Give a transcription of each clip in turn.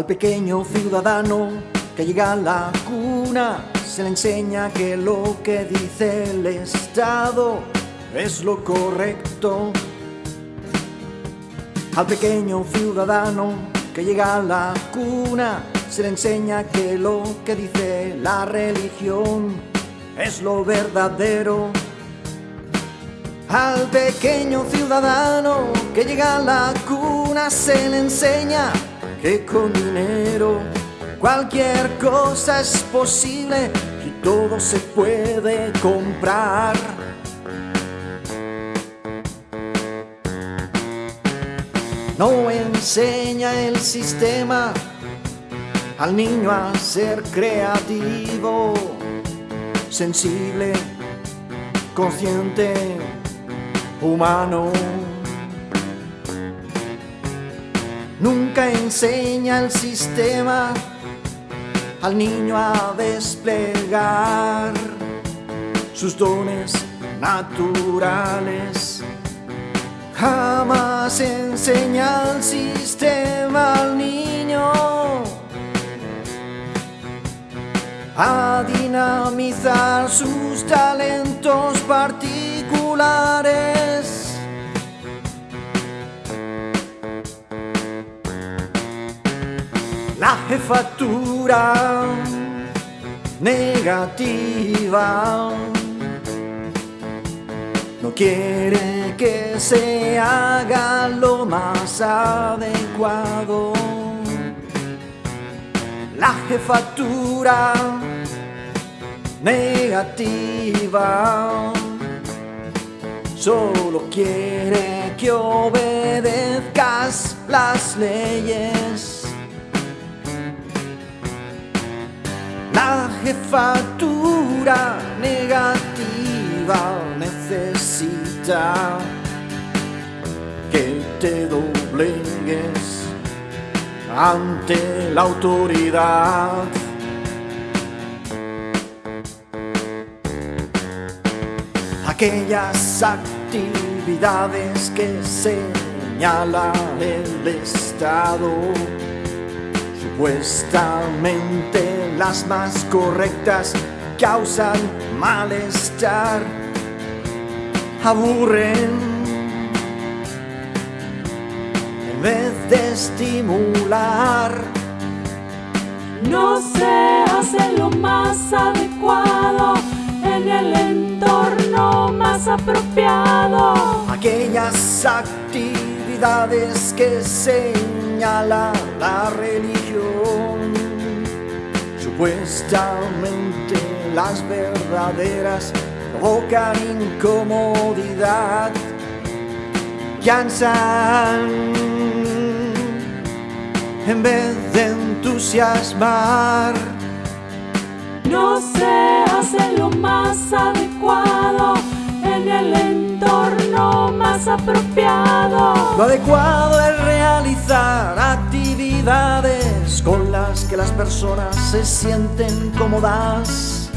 Al pequeño ciudadano que llega a la cuna se le enseña que lo que dice el Estado es lo correcto. Al pequeño ciudadano que llega a la cuna se le enseña que lo que dice la religión es lo verdadero. Al pequeño ciudadano que llega a la cuna se le enseña que con dinero cualquier cosa es posible y todo se puede comprar. No enseña el sistema al niño a ser creativo, sensible, consciente, humano. Nunca enseña el sistema al niño a desplegar sus dones naturales. Jamás enseña el sistema al niño a dinamizar sus talentos particulares. La jefatura negativa no quiere que se haga lo más adecuado. La jefatura negativa solo quiere que obedezcas las leyes. La jefatura negativa necesita que te doblegues ante la autoridad. Aquellas actividades que señala el Estado, supuestamente las más correctas, causan malestar, aburren en vez de estimular. No se hace lo más adecuado en el entorno más apropiado. Aquellas actividades que señala la religión, supuestamente las verdaderas, provocan incomodidad, cansan en vez de entusiasmar. No se hace lo más adecuado en el entorno más apropiado. Lo adecuado es realizar actividades que las personas se sienten cómodas.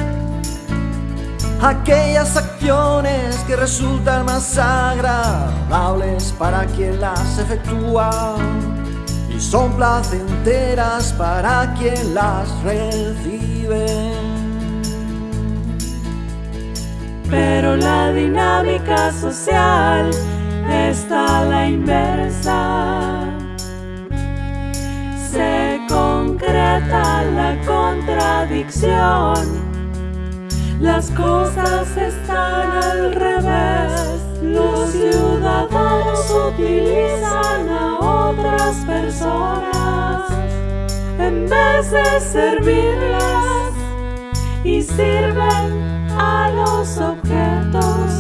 Aquellas acciones que resultan más agradables para quien las efectúa y son placenteras para quien las recibe. Pero la dinámica social está a la inversa. Se concreta la contradicción. Las cosas están al revés. Los ciudadanos utilizan a otras personas en vez de servirlas y sirven a los objetos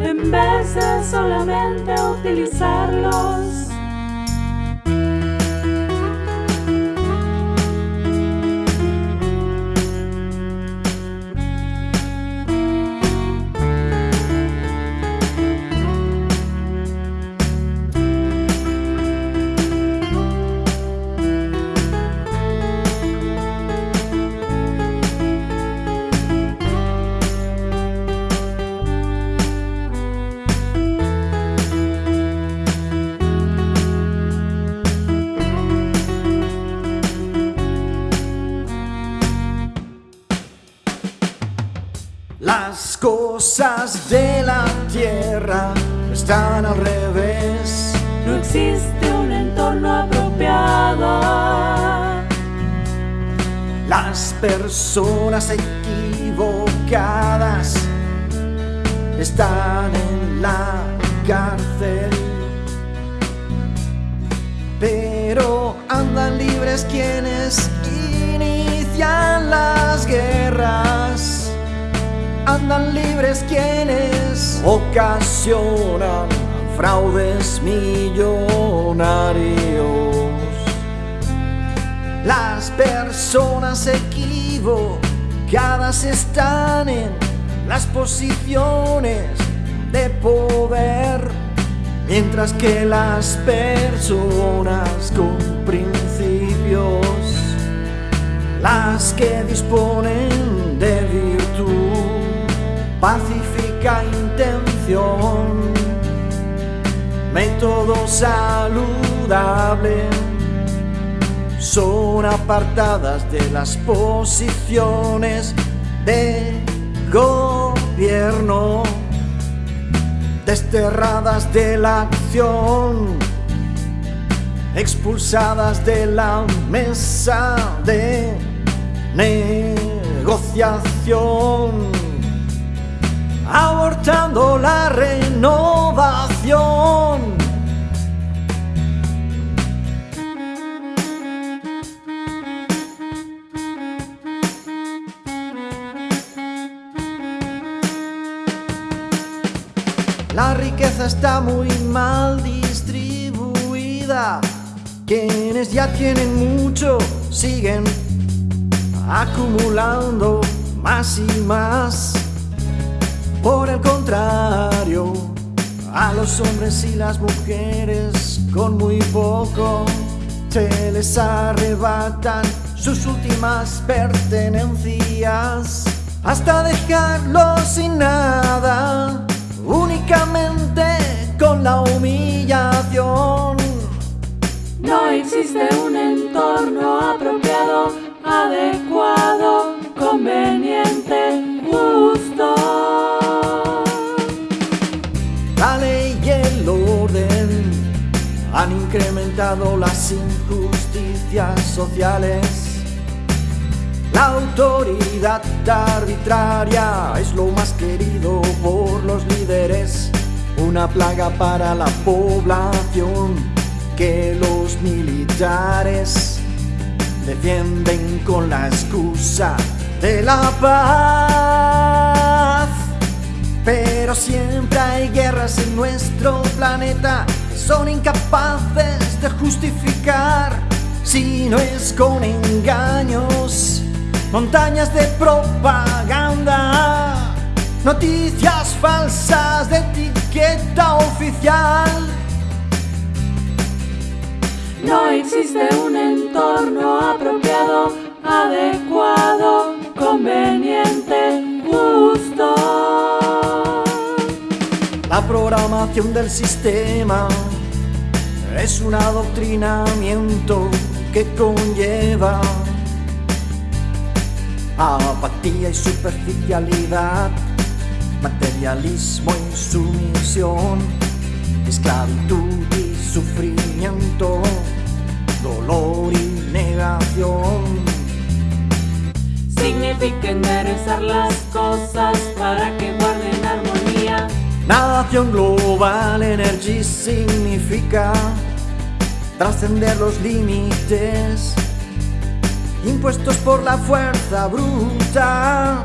en vez de solamente utilizarlos. Cosas de la tierra están al revés. No existe un entorno apropiado. Las personas equivocadas están en la cárcel. Pero andan libres quienes inician las guerras. Andan libres quienes ocasionan fraudes millonarios. Las personas equivocadas están en las posiciones de poder, mientras que las personas con principios, las que disponen método saludable, son apartadas de las posiciones de gobierno, desterradas de la acción, expulsadas de la mesa de negociación, abortando la renovación. La riqueza está muy mal distribuida. Quienes ya tienen mucho siguen acumulando más y más. Por el contrario, a los hombres y las mujeres con muy poco se les arrebatan sus últimas pertenencias hasta dejarlos sin nada únicamente con la humillación. No existe un entorno apropiado, adecuado, conveniente, justo. La ley y el orden han incrementado las injusticias sociales. La autoridad arbitraria es lo más querido por los líderes, una plaga para la población que los militares defienden con la excusa de la paz. Pero siempre hay guerras en nuestro planeta son incapaces de justificar si no es con engaños montañas de propaganda, noticias falsas de etiqueta oficial. No existe un entorno apropiado, adecuado, conveniente, justo. La programación del sistema es un adoctrinamiento que conlleva apatía y superficialidad, materialismo y sumisión, esclavitud y sufrimiento, dolor y negación. Significa enderezar las cosas para que guarden armonía. Nación Global Energy significa trascender los límites impuestos por la fuerza bruta.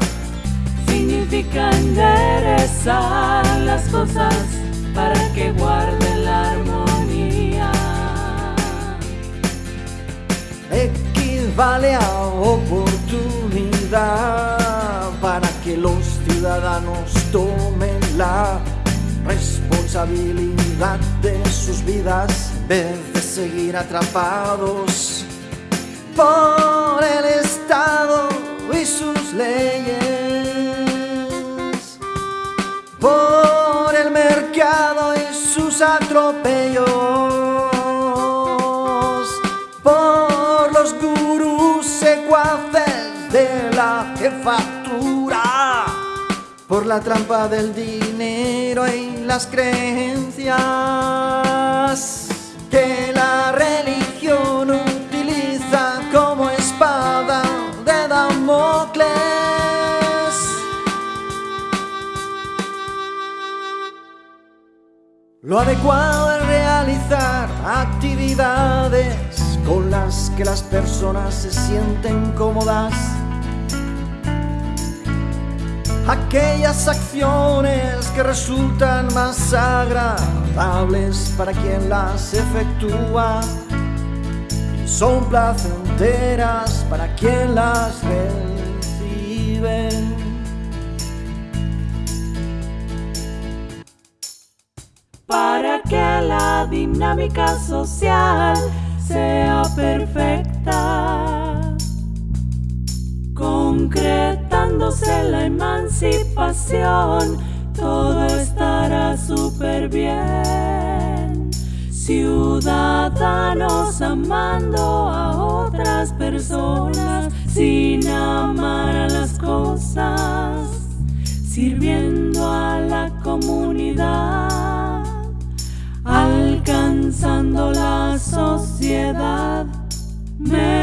Significa enderezar las cosas para que guarden la armonía. Equivale a oportunidad para que los ciudadanos tomen la responsabilidad de sus vidas en vez de seguir atrapados por el Estado y sus leyes, por el mercado y sus atropellos, por los gurús secuaces de la jefatura por la trampa del dinero y las creencias que la religión Lo adecuado es realizar actividades con las que las personas se sienten cómodas. Aquellas acciones que resultan más agradables para quien las efectúa. Y son placenteras para quien las Para que la dinámica social sea perfecta, concretándose la emancipación, todo estará súper bien ciudadanos amando a otras personas sin amar a las cosas, sirviendo a la comunidad, alcanzando la sociedad. Me